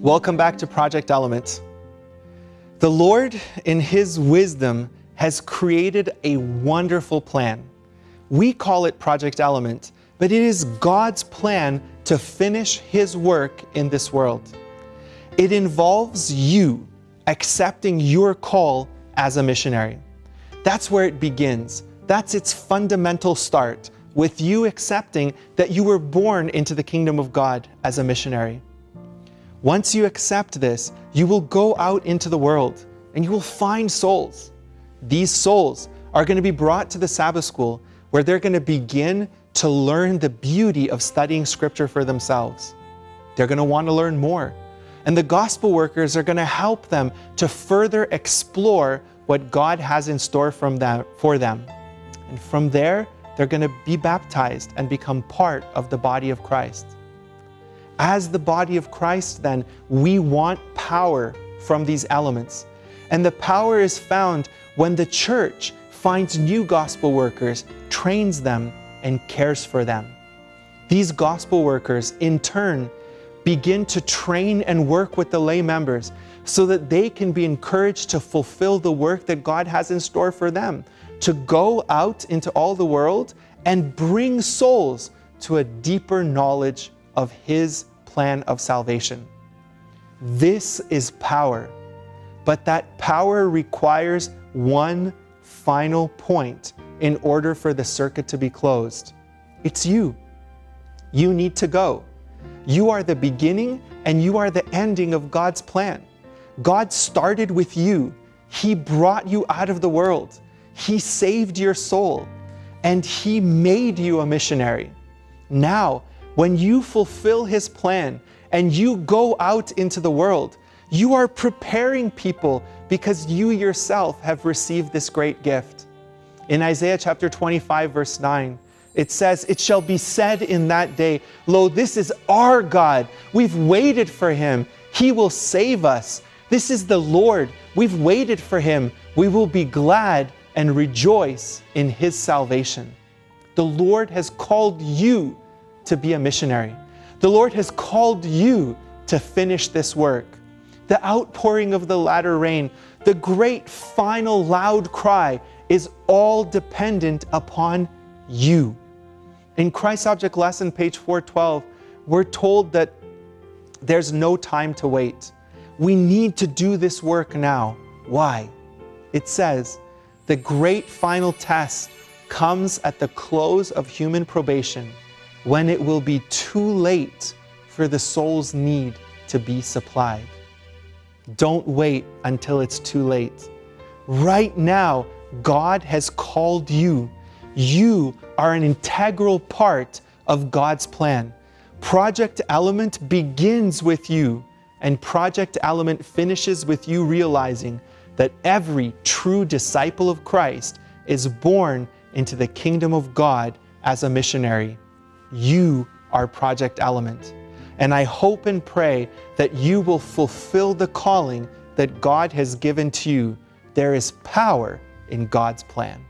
Welcome back to Project Element. The Lord, in His wisdom, has created a wonderful plan. We call it Project Element, but it is God's plan to finish His work in this world. It involves you accepting your call as a missionary. That's where it begins. That's its fundamental start, with you accepting that you were born into the kingdom of God as a missionary. Once you accept this, you will go out into the world and you will find souls. These souls are going to be brought to the Sabbath school where they're going to begin to learn the beauty of studying scripture for themselves. They're going to want to learn more. And the gospel workers are going to help them to further explore what God has in store from them, for them. And from there, they're going to be baptized and become part of the body of Christ. As the body of Christ, then, we want power from these elements. And the power is found when the church finds new gospel workers, trains them, and cares for them. These gospel workers, in turn, begin to train and work with the lay members so that they can be encouraged to fulfill the work that God has in store for them, to go out into all the world and bring souls to a deeper knowledge of His plan of salvation. This is power, but that power requires one final point in order for the circuit to be closed. It's you. You need to go. You are the beginning and you are the ending of God's plan. God started with you. He brought you out of the world. He saved your soul and He made you a missionary. Now, when you fulfill His plan and you go out into the world, you are preparing people because you yourself have received this great gift. In Isaiah chapter 25, verse 9, it says, It shall be said in that day, Lo, this is our God. We've waited for him. He will save us. This is the Lord. We've waited for him. We will be glad and rejoice in his salvation. The Lord has called you to be a missionary. The Lord has called you to finish this work. The outpouring of the latter rain, the great final loud cry is all dependent upon you. In Christ Object Lesson, page 412, we're told that there's no time to wait. We need to do this work now. Why? It says, the great final test comes at the close of human probation when it will be too late for the soul's need to be supplied. Don't wait until it's too late. Right now, God has called you. You are an integral part of God's plan. Project Element begins with you, and Project Element finishes with you realizing that every true disciple of Christ is born into the kingdom of God as a missionary. You are Project Element. And I hope and pray that you will fulfill the calling that God has given to you. There is power in God's plan.